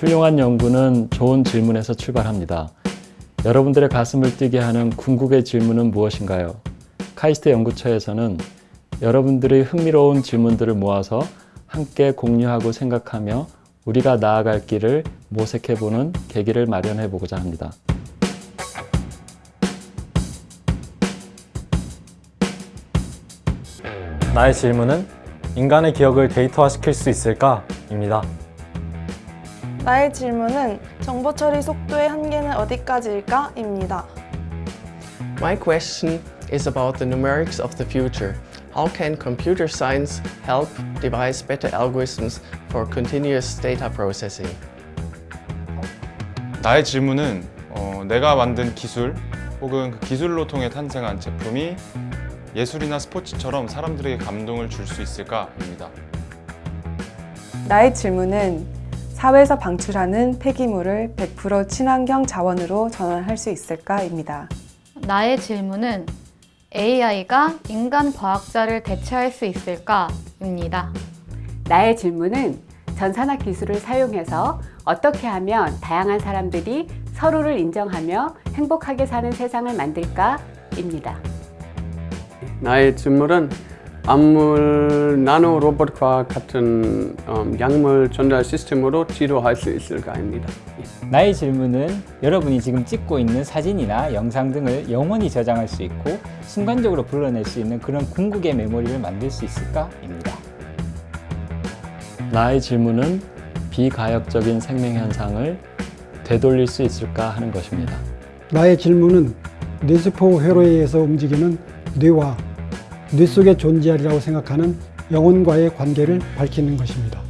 훌륭한 연구는 좋은 질문에서 출발합니다. 여러분들의 가슴을 뛰게 하는 궁극의 질문은 무엇인가요? 카이스트 연구처에서는 여러분들의 흥미로운 질문들을 모아서 함께 공유하고 생각하며 우리가 나아갈 길을 모색해보는 계기를 마련해 보고자 합니다. 나의 질문은 인간의 기억을 데이터화시킬 수 있을까? 입니다. 나의 질문은 정보 처리 속도의 한계는 어디까지일까? 입니다. My question is about the numerics of the future. How can computer science help devise better algorithms for continuous data processing? 나의 질문은 어, 내가 만든 기술 혹은 그 기술로 통해 탄생한 제품이 예술이나 스포츠처럼 사람들에게 감동을 줄 수 있을까 입니다. 나의 질문은 사회에서 방출하는 폐기물을 100% 친환경 자원으로 전환할 수 있을까입니다. 나의 질문은 AI가 인간 과학자를 대체할 수 있을까? 입니다. 나의 질문은 전산학 기술을 사용해서 어떻게 하면 다양한 사람들이 서로를 인정하며 행복하게 사는 세상을 만들까? 입니다. 나의 질문은 암물 나노 로봇과 같은 음, 약물 전달 시스템으로 치료할 수 있을까 입니다. 나의 질문은 여러분이 지금 찍고 있는 사진이나 영상 등을 영원히 저장할 수 있고 순간적으로 불러낼 수 있는 그런 궁극의 메모리를 만들 수 있을까? 입니다. 나의 질문은 비가역적인 생명 현상을 되돌릴 수 있을까 하는 것입니다. 나의 질문은 뇌세포 회로에 의해서 움직이는 뇌와 뇌 속에 존재하리라고 생각하는 영혼과의 관계를 밝히는 것입니다.